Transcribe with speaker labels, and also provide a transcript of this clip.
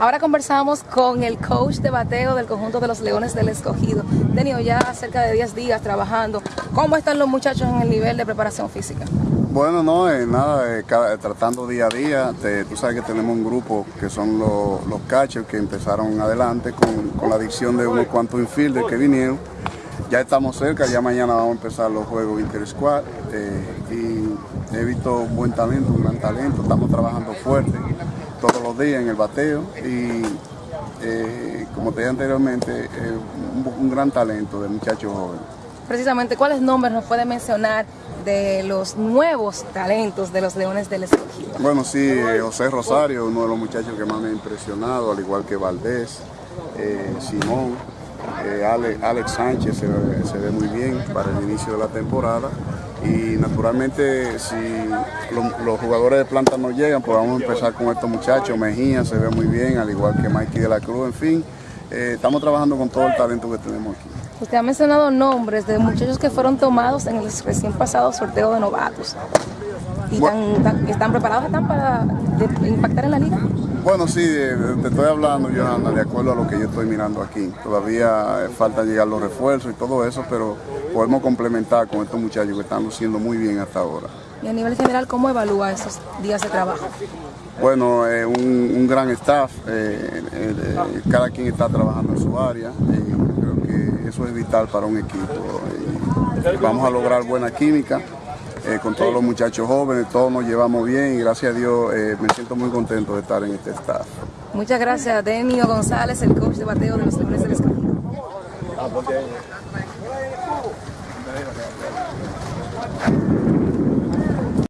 Speaker 1: Ahora conversamos con el coach de bateo del conjunto de los Leones del Escogido. Tenido ya cerca de 10 días trabajando. ¿Cómo están los muchachos en el nivel de preparación física?
Speaker 2: Bueno, no, eh, nada, eh, eh, tratando día a día. Tú sabes que tenemos un grupo que son los, catchers que empezaron adelante con, con la adicción de unos cuantos infielders que vinieron. Ya estamos cerca, ya mañana vamos a empezar los juegos inter-squad eh, y he visto un buen talento, un gran talento. Estamos trabajando fuerte todos los días en el bateo y eh, como te dije anteriormente, eh, un, un gran talento de muchachos jóvenes.
Speaker 1: Precisamente, ¿cuáles nombres nos puede mencionar de los nuevos talentos de los Leones del Escogido?
Speaker 2: Bueno, sí, eh, José Rosario, uno de los muchachos que más me ha impresionado, al igual que Valdés, Simón, Ale- Alex Sánchez se ve muy bien para el inicio de la temporada. Y naturalmente, si lo- los jugadores de planta no llegan, pues vamos a empezar con estos muchachos. Mejía se ve muy bien, al igual que Mikey de la Cruz, en fin. eh, estamos trabajando con todo el talento que tenemos aquí.
Speaker 1: Usted ha mencionado nombres de muchachos que fueron tomados en el recién pasado sorteo de novatos. ¿Y tan- están preparados están para impactar en la liga?
Speaker 2: Bueno, sí, eh, te estoy hablando, Johanna, de acuerdo a lo que yo estoy mirando aquí. Todavía eh, falta llegar los refuerzos y todo eso, pero podemos complementar con estos muchachos que están luciendo muy bien hasta ahora.
Speaker 1: Y a nivel general, ¿cómo evalúa esos días de trabajo?
Speaker 2: Bueno, eh, un, un gran staff, eh, eh, eh, cada quien está trabajando en su área y creo que eso es vital para un equipo. Vamos a lograr buena química eh, con todos los muchachos jóvenes, todos nos llevamos bien y gracias a Dios eh, me siento muy contento de estar en este staff.
Speaker 1: Muchas gracias, Denio González, el coach de bateo de los Leones del Escogido.